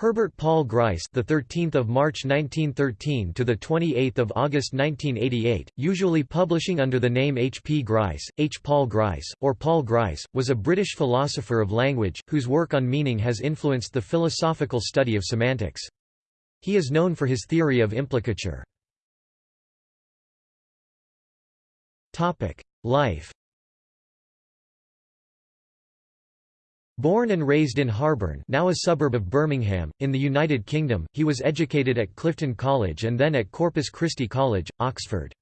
Herbert Paul Grice, the 13th of March 1913 to the 28th of August 1988, usually publishing under the name H. P. Grice, H. Paul Grice, or Paul Grice, was a British philosopher of language whose work on meaning has influenced the philosophical study of semantics. He is known for his theory of implicature. Topic: Life Born and raised in Harborne now a suburb of Birmingham, in the United Kingdom, he was educated at Clifton College and then at Corpus Christi College, Oxford.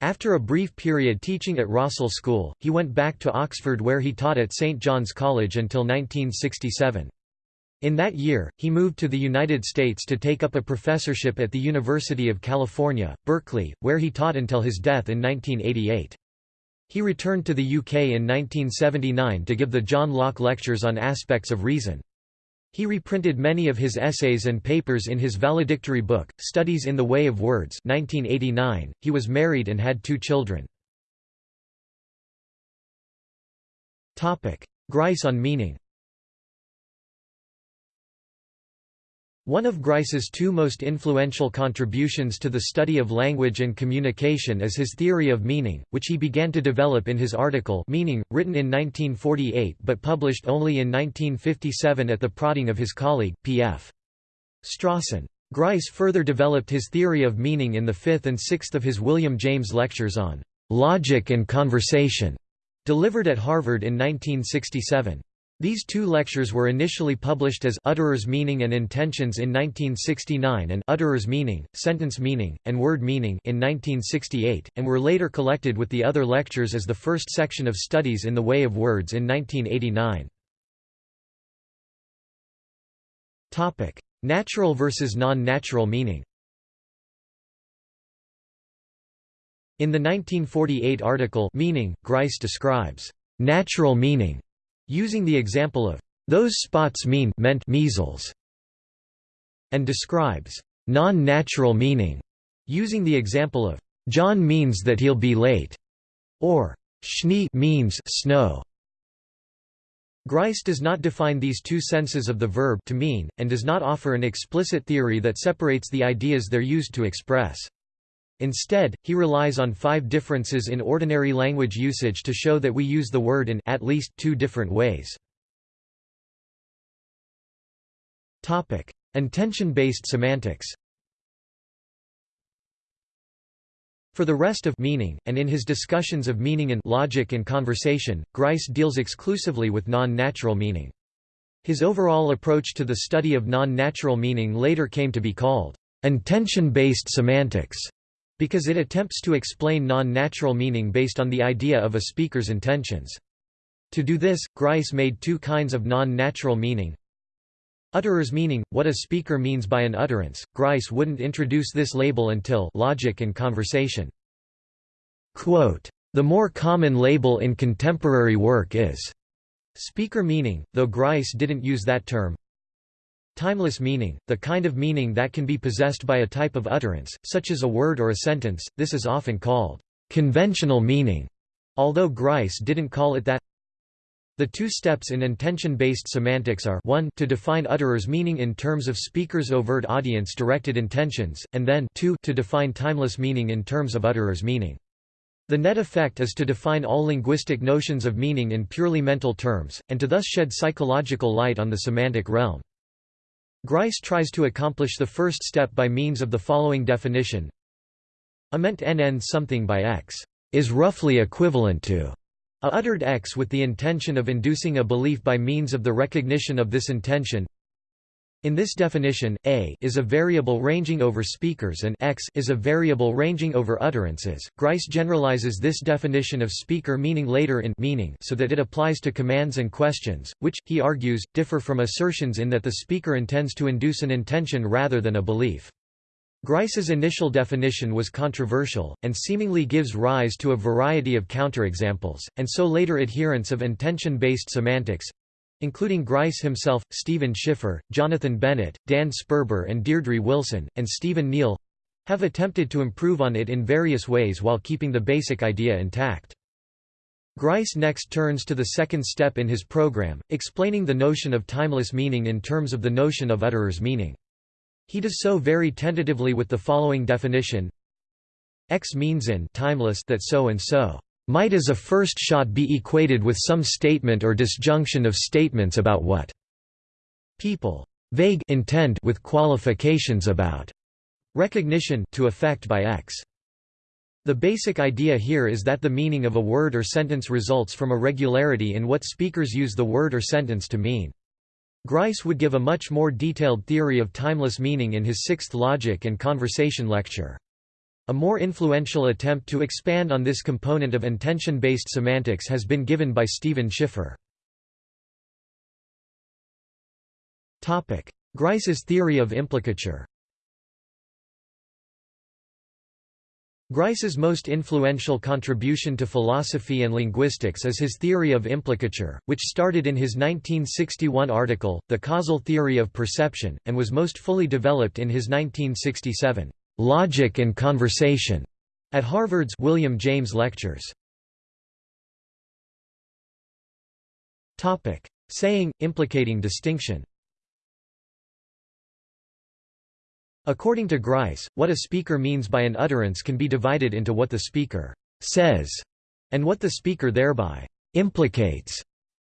After a brief period teaching at Rossall School, he went back to Oxford where he taught at St John's College until 1967. In that year, he moved to the United States to take up a professorship at the University of California, Berkeley, where he taught until his death in 1988. He returned to the UK in 1979 to give the John Locke Lectures on Aspects of Reason. He reprinted many of his essays and papers in his valedictory book, Studies in the Way of Words 1989. .He was married and had two children. Grice on meaning One of Grice's two most influential contributions to the study of language and communication is his theory of meaning, which he began to develop in his article Meaning, written in 1948 but published only in 1957 at the prodding of his colleague, P.F. Strawson. Grice further developed his theory of meaning in the fifth and sixth of his William James lectures on "'Logic and Conversation", delivered at Harvard in 1967. These two lectures were initially published as Utterer's Meaning and Intentions in 1969 and Utterer's Meaning, Sentence Meaning, and Word Meaning in 1968, and were later collected with the other lectures as the first section of Studies in the Way of Words in 1989. Natural versus non-natural meaning In the 1948 article Meaning, Grice describes natural meaning using the example of those spots mean meant measles and describes non-natural meaning using the example of John means that he'll be late or Schnee means snow Grice does not define these two senses of the verb to mean, and does not offer an explicit theory that separates the ideas they're used to express. Instead, he relies on five differences in ordinary language usage to show that we use the word in at least two different ways. Topic: Intention-based semantics For the rest of meaning, and in his discussions of meaning in logic and conversation, Grice deals exclusively with non-natural meaning. His overall approach to the study of non-natural meaning later came to be called intention-based semantics because it attempts to explain non-natural meaning based on the idea of a speaker's intentions. To do this, Grice made two kinds of non-natural meaning. Utterer's meaning, what a speaker means by an utterance. Grice wouldn't introduce this label until Logic and Conversation. Quote, the more common label in contemporary work is speaker meaning, though Grice didn't use that term, Timeless meaning, the kind of meaning that can be possessed by a type of utterance, such as a word or a sentence, this is often called conventional meaning, although Grice didn't call it that. The two steps in intention-based semantics are 1 to define utterer's meaning in terms of speaker's overt audience-directed intentions, and then 2 to define timeless meaning in terms of utterer's meaning. The net effect is to define all linguistic notions of meaning in purely mental terms, and to thus shed psychological light on the semantic realm. Grice tries to accomplish the first step by means of the following definition. A meant nn something by x is roughly equivalent to a uttered x with the intention of inducing a belief by means of the recognition of this intention in this definition, a is a variable ranging over speakers and x is a variable ranging over utterances. Grice generalizes this definition of speaker meaning later in meaning so that it applies to commands and questions, which, he argues, differ from assertions in that the speaker intends to induce an intention rather than a belief. Grice's initial definition was controversial, and seemingly gives rise to a variety of counterexamples, and so later adherents of intention-based semantics, including Grice himself, Stephen Schiffer, Jonathan Bennett, Dan Sperber and Deirdre Wilson, and Stephen Neale have attempted to improve on it in various ways while keeping the basic idea intact. Grice next turns to the second step in his program, explaining the notion of timeless meaning in terms of the notion of utterer's meaning. He does so very tentatively with the following definition X means in timeless that so and so might as a first shot be equated with some statement or disjunction of statements about what people vague intend with qualifications about recognition to effect by X. The basic idea here is that the meaning of a word or sentence results from a regularity in what speakers use the word or sentence to mean. Grice would give a much more detailed theory of timeless meaning in his sixth Logic and Conversation lecture. A more influential attempt to expand on this component of intention-based semantics has been given by Stephen Schiffer. Grice's theory of implicature. Grice's most influential contribution to philosophy and linguistics is his theory of implicature, which started in his 1961 article, The Causal Theory of Perception, and was most fully developed in his 1967, "'Logic and Conversation' at Harvard's William James Lectures. Topic: Saying, implicating distinction According to Grice, what a speaker means by an utterance can be divided into what the speaker says and what the speaker thereby implicates.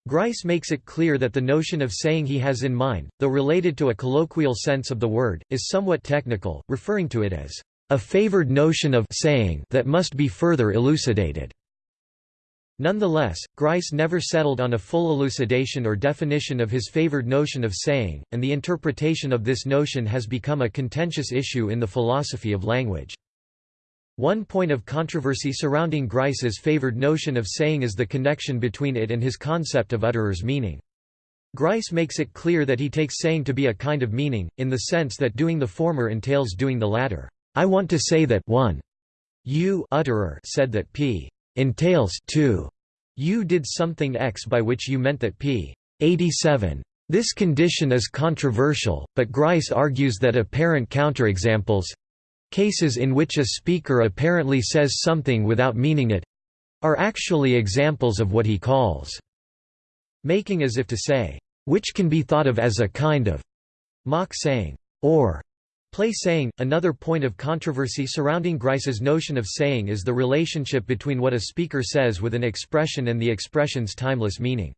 Grice makes it clear that the notion of saying he has in mind, though related to a colloquial sense of the word, is somewhat technical, referring to it as a favored notion of saying that must be further elucidated. Nonetheless, Grice never settled on a full elucidation or definition of his favored notion of saying, and the interpretation of this notion has become a contentious issue in the philosophy of language. One point of controversy surrounding Grice's favored notion of saying is the connection between it and his concept of utterer's meaning. Grice makes it clear that he takes saying to be a kind of meaning, in the sense that doing the former entails doing the latter. I want to say that 1. You utterer said that p entails 2. You did something X by which you meant that p. 87. This condition is controversial, but Grice argues that apparent counterexamples—cases in which a speaker apparently says something without meaning it—are actually examples of what he calls making as if to say, which can be thought of as a kind of mock saying, or Play saying. Another point of controversy surrounding Grice's notion of saying is the relationship between what a speaker says with an expression and the expression's timeless meaning.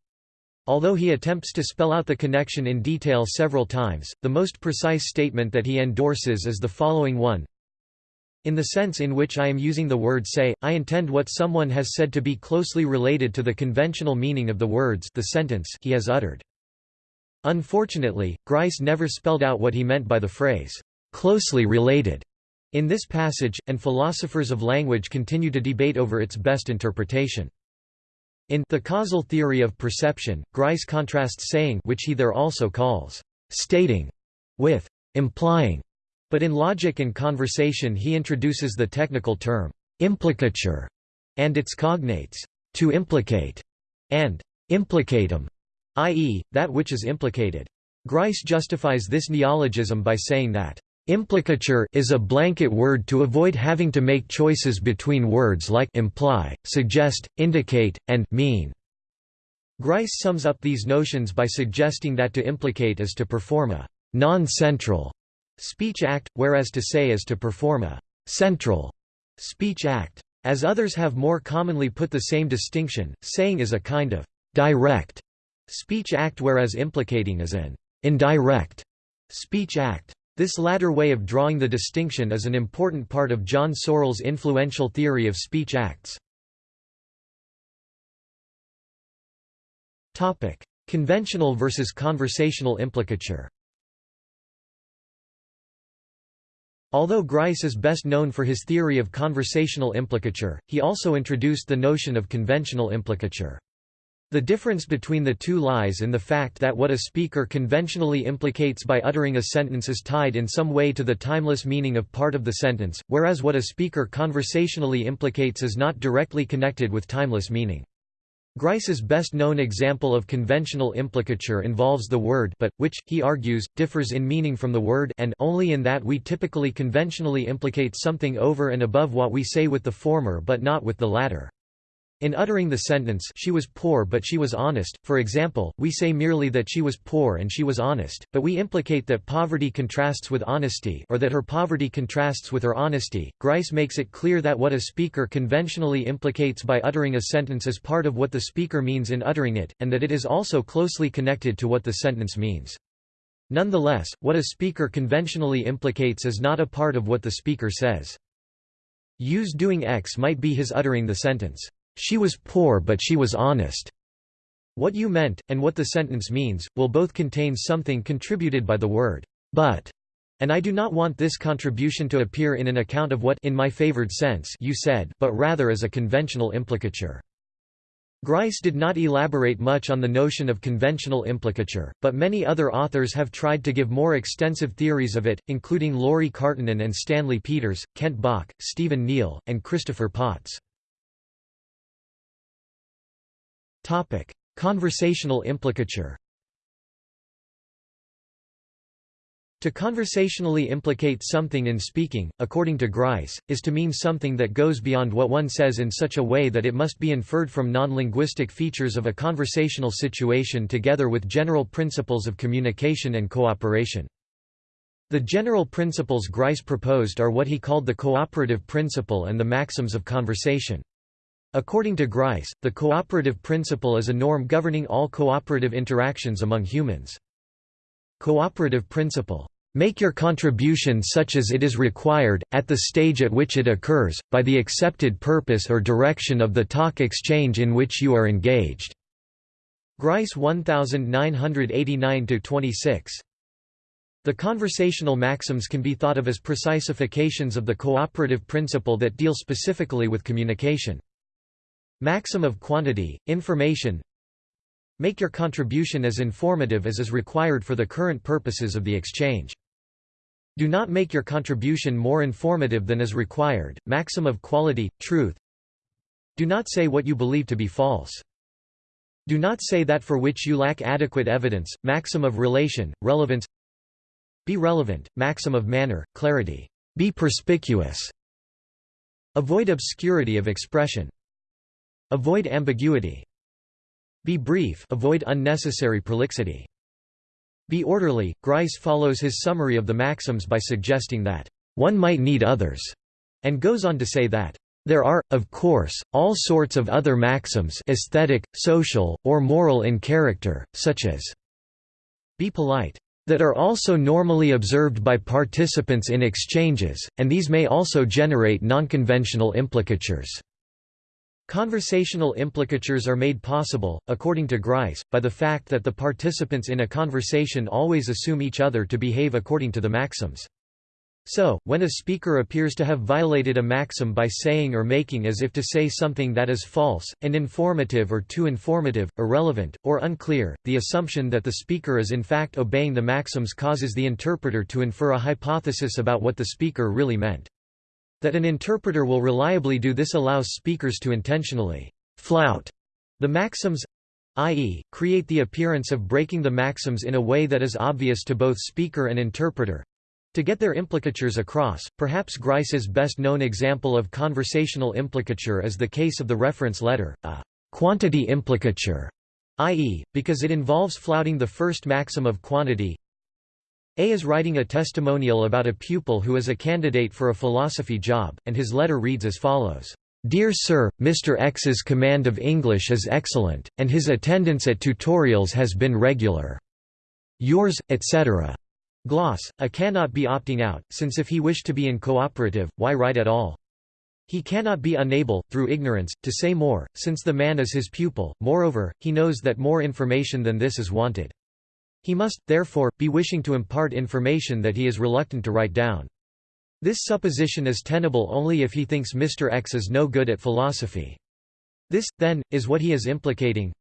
Although he attempts to spell out the connection in detail several times, the most precise statement that he endorses is the following one. In the sense in which I am using the word say, I intend what someone has said to be closely related to the conventional meaning of the words the sentence he has uttered. Unfortunately, Grice never spelled out what he meant by the phrase, closely related in this passage, and philosophers of language continue to debate over its best interpretation. In The Causal Theory of Perception, Grice contrasts saying which he there also calls stating with implying, but in logic and conversation he introduces the technical term implicature and its cognates to implicate and implicatum, i.e., that which is implicated. Grice justifies this neologism by saying that Implicature is a blanket word to avoid having to make choices between words like imply, suggest, indicate, and mean. Grice sums up these notions by suggesting that to implicate is to perform a non-central speech act, whereas to say is to perform a central speech act. As others have more commonly put the same distinction, saying is a kind of direct speech act whereas implicating is an indirect speech act. This latter way of drawing the distinction is an important part of John Searle's influential theory of speech acts. Conventional versus conversational implicature Although Grice is best known for his theory of conversational implicature, he also introduced the notion of conventional implicature. The difference between the two lies in the fact that what a speaker conventionally implicates by uttering a sentence is tied in some way to the timeless meaning of part of the sentence, whereas what a speaker conversationally implicates is not directly connected with timeless meaning. Grice's best-known example of conventional implicature involves the word but, which, he argues, differs in meaning from the word and only in that we typically conventionally implicate something over and above what we say with the former but not with the latter. In uttering the sentence she was poor but she was honest, for example, we say merely that she was poor and she was honest, but we implicate that poverty contrasts with honesty or that her poverty contrasts with her honesty. Grice makes it clear that what a speaker conventionally implicates by uttering a sentence is part of what the speaker means in uttering it, and that it is also closely connected to what the sentence means. Nonetheless, what a speaker conventionally implicates is not a part of what the speaker says. Use doing X might be his uttering the sentence. She was poor but she was honest. What you meant, and what the sentence means, will both contain something contributed by the word, but, and I do not want this contribution to appear in an account of what in my favored sense you said but rather as a conventional implicature. Grice did not elaborate much on the notion of conventional implicature, but many other authors have tried to give more extensive theories of it, including Lauri Karttunen and Stanley Peters, Kent Bach, Stephen Neale, and Christopher Potts. Conversational implicature. To conversationally implicate something in speaking, according to Grice, is to mean something that goes beyond what one says in such a way that it must be inferred from non-linguistic features of a conversational situation together with general principles of communication and cooperation. The general principles Grice proposed are what he called the cooperative principle and the maxims of conversation. According to Grice, the cooperative principle is a norm governing all cooperative interactions among humans. Cooperative principle. Make your contribution such as it is required, at the stage at which it occurs, by the accepted purpose or direction of the talk exchange in which you are engaged. Grice 1989-26. The conversational maxims can be thought of as precisifications of the cooperative principle that deal specifically with communication. Maxim of quantity, information Make your contribution as informative as is required for the current purposes of the exchange. Do not make your contribution more informative than is required, maxim of quality, truth Do not say what you believe to be false. Do not say that for which you lack adequate evidence, maxim of relation, relevance Be relevant, maxim of manner, clarity. Be perspicuous. Avoid obscurity of expression. Avoid ambiguity. Be brief avoid unnecessary prolixity. Be orderly. Grice follows his summary of the maxims by suggesting that, "...one might need others," and goes on to say that, "...there are, of course, all sorts of other maxims aesthetic, social, or moral in character, such as be polite." that are also normally observed by participants in exchanges, and these may also generate nonconventional implicatures. Conversational implicatures are made possible, according to Grice, by the fact that the participants in a conversation always assume each other to behave according to the maxims. So, when a speaker appears to have violated a maxim by saying or making as if to say something that is false, uninformative or too informative, irrelevant, or unclear, the assumption that the speaker is in fact obeying the maxims causes the interpreter to infer a hypothesis about what the speaker really meant. That an interpreter will reliably do this allows speakers to intentionally flout the maxims i.e., create the appearance of breaking the maxims in a way that is obvious to both speaker and interpreter to get their implicatures across. Perhaps Grice's best known example of conversational implicature is the case of the reference letter, a quantity implicature, i.e., because it involves flouting the first maxim of quantity a is writing a testimonial about a pupil who is a candidate for a philosophy job, and his letter reads as follows. Dear Sir, Mr. X's command of English is excellent, and his attendance at tutorials has been regular. Yours, etc. Gloss, A cannot be opting out, since if he wished to be in cooperative, why write at all? He cannot be unable, through ignorance, to say more, since the man is his pupil, moreover, he knows that more information than this is wanted. He must, therefore, be wishing to impart information that he is reluctant to write down. This supposition is tenable only if he thinks Mr. X is no good at philosophy. This, then, is what he is implicating.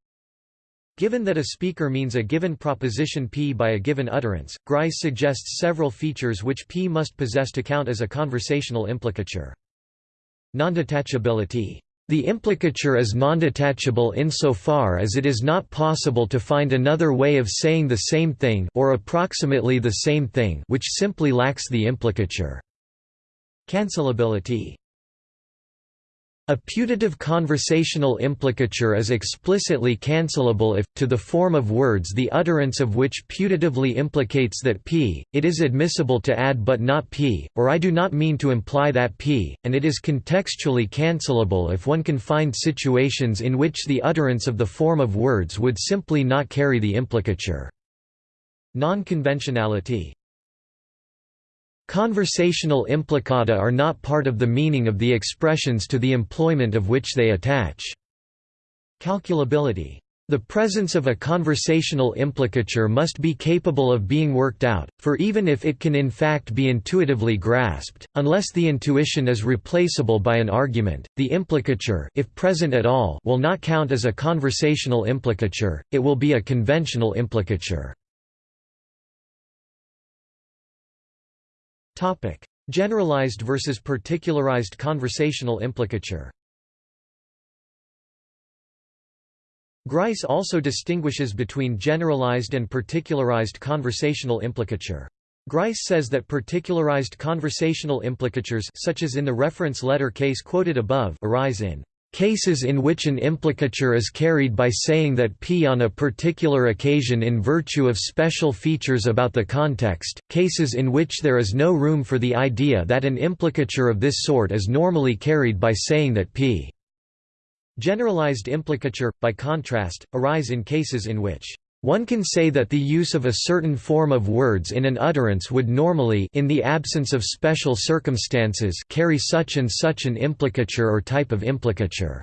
Given that a speaker means a given proposition P by a given utterance, Grice suggests several features which P must possess to count as a conversational implicature. Nondetachability the implicature is nondetachable insofar as it is not possible to find another way of saying the same thing or approximately the same thing which simply lacks the implicature. Cancellability A putative conversational implicature is explicitly cancelable if, to the form of words the utterance of which putatively implicates that p, it is admissible to add but not p, or I do not mean to imply that p, and it is contextually cancelable if one can find situations in which the utterance of the form of words would simply not carry the implicature. Non-conventionality Conversational implicata are not part of the meaning of the expressions to the employment of which they attach. Calculability. The presence of a conversational implicature must be capable of being worked out, for even if it can in fact be intuitively grasped, unless the intuition is replaceable by an argument, the implicature if present at all will not count as a conversational implicature, it will be a conventional implicature. Topic: Generalized versus particularized conversational implicature. Grice also distinguishes between generalized and particularized conversational implicature. Grice says that particularized conversational implicatures such as in the reference letter case quoted above arise in Cases in which an implicature is carried by saying that p on a particular occasion in virtue of special features about the context, cases in which there is no room for the idea that an implicature of this sort is normally carried by saying that p. Generalized implicature, by contrast, arise in cases in which one can say that the use of a certain form of words in an utterance would normally in the absence of special circumstances carry such and such an implicature or type of implicature.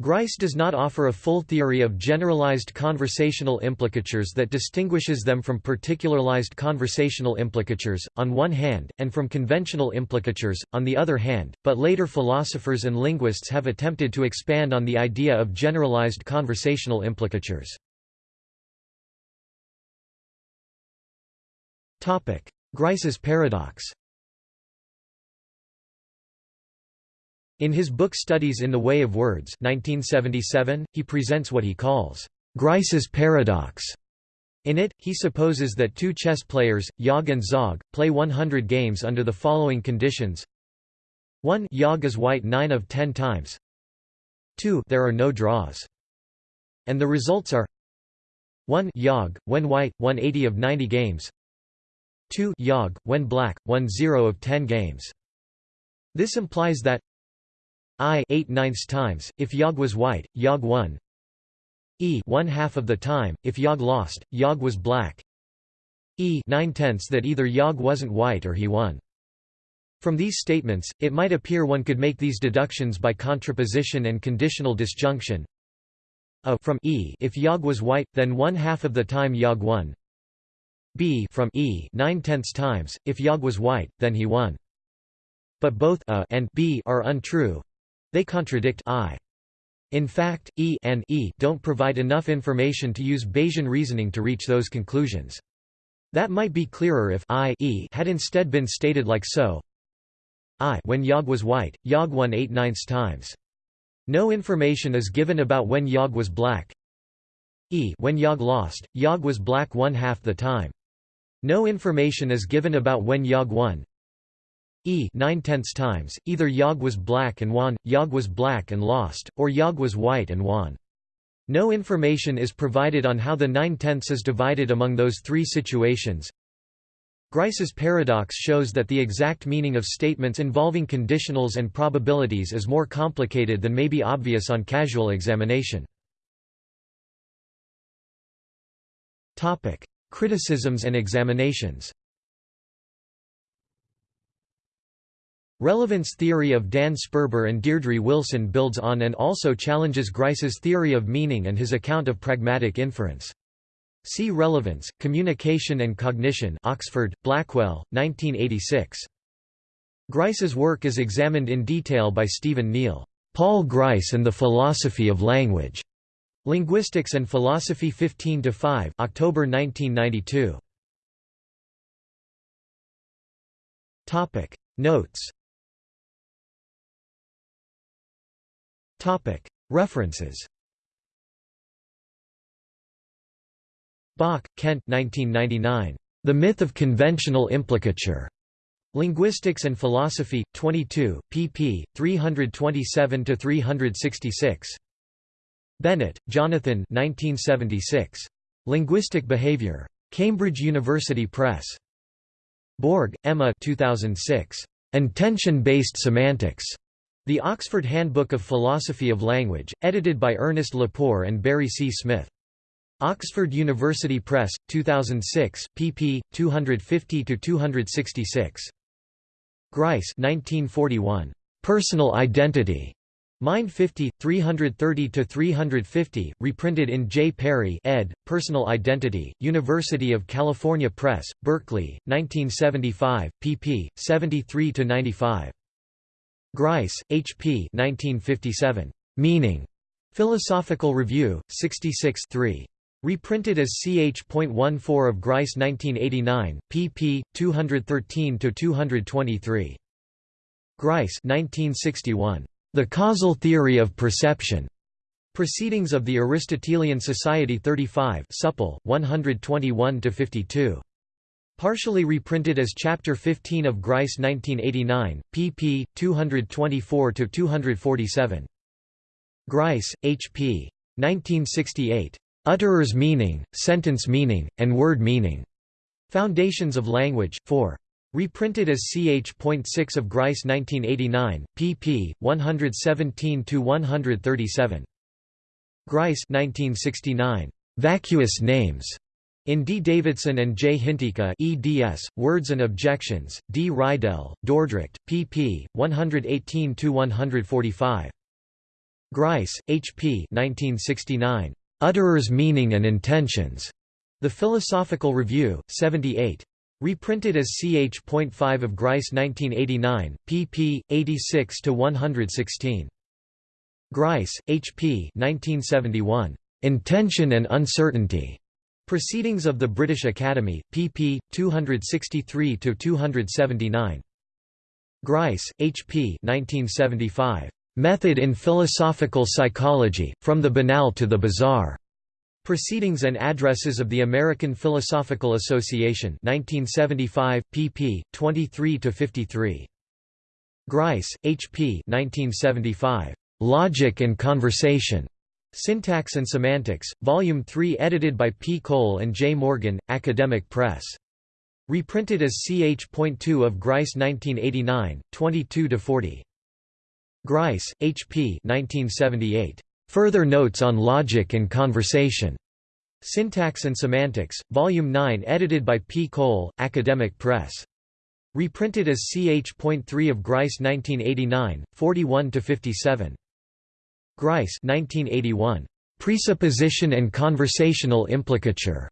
Grice does not offer a full theory of generalized conversational implicatures that distinguishes them from particularized conversational implicatures, on one hand, and from conventional implicatures, on the other hand, but later philosophers and linguists have attempted to expand on the idea of generalized conversational implicatures. Grice's paradox. In his book Studies in the Way of Words 1977, he presents what he calls Grice's paradox. In it, he supposes that two chess players, Yog and Zog, play 100 games under the following conditions. 1 Yog is white 9 of 10 times. 2 There are no draws. And the results are 1 Yog, when white, 180 of 90 games 2 Yog, when black, won 0 of 10 games. This implies that I 8 ninths times, if Yog was white, Yog won E 1 half of the time, if Yog lost, Yog was black E 9 tenths that either Yog wasn't white or he won. From these statements, it might appear one could make these deductions by contraposition and conditional disjunction. A from E if Yog was white, then one half of the time Yog won b from e 9 tenths times. If Yog was white, then he won. But both a and b are untrue. They contradict I. In fact, E and E don't provide enough information to use Bayesian reasoning to reach those conclusions. That might be clearer if I e had instead been stated like so. I when Yog was white, Yog won 8 ninths times. No information is given about when Yog was black. E when Yog lost, Yog was black one half the time. No information is given about when Yog won. E 9 tenths times, either Yog was black and won, Yog was black and lost, or Yog was white and won. No information is provided on how the 9 tenths is divided among those three situations. Grice's paradox shows that the exact meaning of statements involving conditionals and probabilities is more complicated than may be obvious on casual examination. Criticisms and examinations Relevance theory of Dan Sperber and Deirdre Wilson builds on and also challenges Grice's theory of meaning and his account of pragmatic inference. See Relevance, Communication and Cognition Oxford, Blackwell, 1986. Grice's work is examined in detail by Stephen Neale. Paul Grice and the Philosophy of Language. Linguistics and Philosophy 15 to 5, October 1992. Topic Notes. Topic References. Bach, Kent 1999. The Myth of Conventional Implicature. Linguistics and Philosophy, 22, pp. 327–366. Bennett, Jonathan 1976. Linguistic Behavior. Cambridge University Press. Borg, Emma 2006. Intention-Based Semantics. The Oxford Handbook of Philosophy of Language, edited by Ernest Lepore and Barry C. Smith. Oxford University Press, 2006, pp. 250–266. Grice 1941. Personal Identity. Mind 50, 330–350, reprinted in J. Perry ed., Personal Identity, University of California Press, Berkeley, 1975, pp. 73–95. Grice, H. P. 1957. Meaning. Philosophical Review, 66 3. Reprinted as ch.14 of Grice 1989, pp. 213–223. Grice 1961. The Causal Theory of Perception. Proceedings of the Aristotelian Society 35 supple, 121–52. Partially reprinted as Chapter 15 of Grice 1989, pp. 224–247. Grice, H. P. 1968. Utterer's Meaning, Sentence Meaning, and Word Meaning. Foundations of Language, 4. Reprinted as ch.6 of Grice 1989, pp. 117–137. Grice 1969. Vacuous Names. In D. Davidson and J. Hintikka eds, Words and Objections, D. Reidel, Dordrecht, pp. 118–145. Grice, H. P. 1969. Utterer's Meaning and Intentions. The Philosophical Review, 78. Reprinted as ch.5 of Grice 1989, pp. 86–116. Grice, H. P. 1971. Intention and Uncertainty. Proceedings of the British Academy, pp. 263–279. Grice, H. P. 1975. Method in Philosophical Psychology, From the Banal to the Bizarre. Proceedings and Addresses of the American Philosophical Association 1975, pp. 23–53. Grice, H. P. 1975. Logic and Conversation. Syntax and Semantics, Volume 3 edited by P. Cole and J. Morgan, Academic Press. Reprinted as ch.2 of Grice 1989, 22–40. Grice, H. P. 1978. Further Notes on Logic and Conversation. Syntax and Semantics, Volume 9 edited by P. Cole, Academic Press. Reprinted as ch.3 of Grice 1989, 41–57. Grice 1981. Presupposition and Conversational Implicature.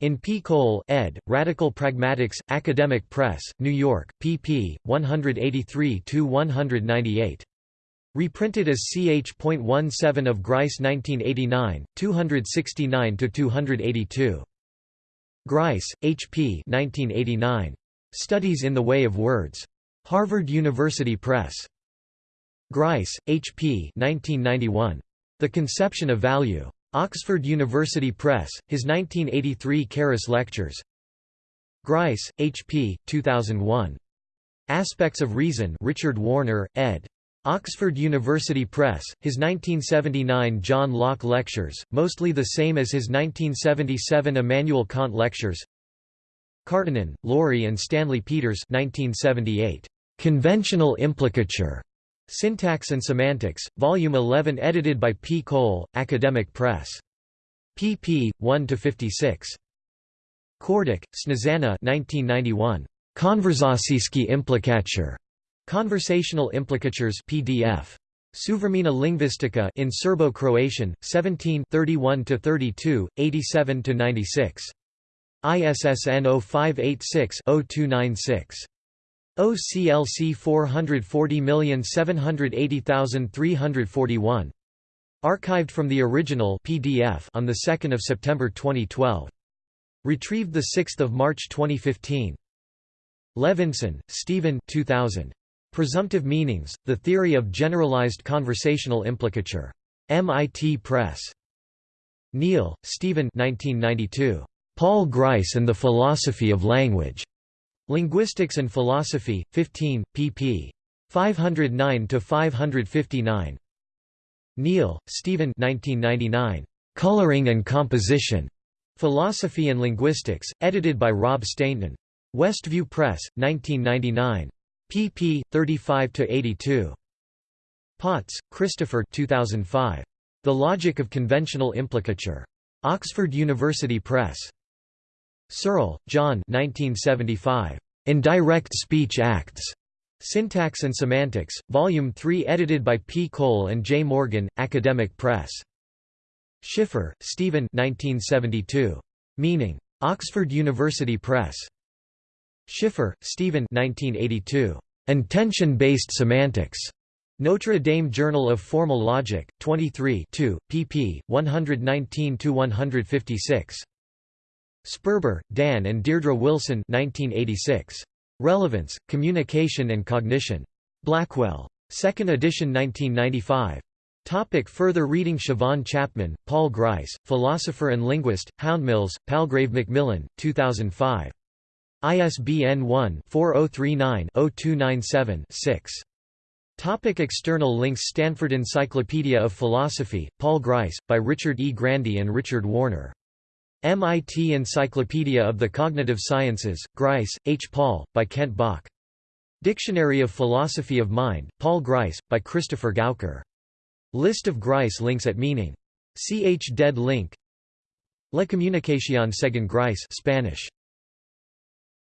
In P. Cole, ed., Radical Pragmatics, Academic Press, New York, pp. 183–198. Reprinted as ch.17 of Grice 1989, 269–282. Grice, H. P. 1989. Studies in the Way of Words. Harvard University Press. Grice, H. P. 1991. The Conception of Value. Oxford University Press, his 1983 Carus Lectures. Grice, H. P. 2001. Aspects of Reason Richard Warner, ed. Oxford University Press, his 1979 John Locke Lectures, mostly the same as his 1977 Immanuel Kant Lectures Karttunen, Lauri and Stanley Peters 1978. Conventional Implicature. Syntax and Semantics, Volume 11 edited by P. Cole, Academic Press. pp. 1–56. Kordic, Snezana 1991. Konverzacijski implikature. Conversational Implicatures PDF. Suvremena Lingvistika in Serbo-Croatian, 17 31–32, 87–96. ISSN 0586-0296. OCLC 440780341. Archived from the original PDF on the 2nd of September 2012. Retrieved the 6th of March 2015. Levinson, Stephen 2000. Presumptive Meanings: The Theory of Generalized Conversational Implicature. MIT Press. Neale, Stephen 1992. Paul Grice and the Philosophy of Language. Linguistics and Philosophy, 15, pp. 509–559. Neale, Stephen 1999. Coloring and Composition. Philosophy and Linguistics, edited by Rob Stainton. Westview Press, 1999. Pp. 35–82. Potts, Christopher 2005. The Logic of Conventional Implicature. Oxford University Press. Searle, John 1975. Indirect Speech Acts. Syntax and Semantics, Volume 3 edited by P. Cole and J. Morgan, Academic Press. Schiffer, Stephen 1972. Meaning. Oxford University Press. Schiffer, Stephen 1982. Intention-based semantics. Notre Dame Journal of Formal Logic, 23 2, pp. 119–156. Sperber, Dan and Deirdre Wilson 1986. Relevance, Communication and Cognition. Blackwell. 2nd edition 1995. Topic further reading Siobhan Chapman, Paul Grice, philosopher and linguist, Houndmills, Palgrave Macmillan, 2005. ISBN 1-4039-0297-6. Topic external links Stanford Encyclopedia of Philosophy, Paul Grice, by Richard E. Grandy and Richard Warner. MIT Encyclopedia of the Cognitive Sciences, Grice, H. Paul, by Kent Bach. Dictionary of Philosophy of Mind, Paul Grice, by Christopher Gauker. List of Grice links at meaning. Ch. Dead link La Comunicación según Grice Spanish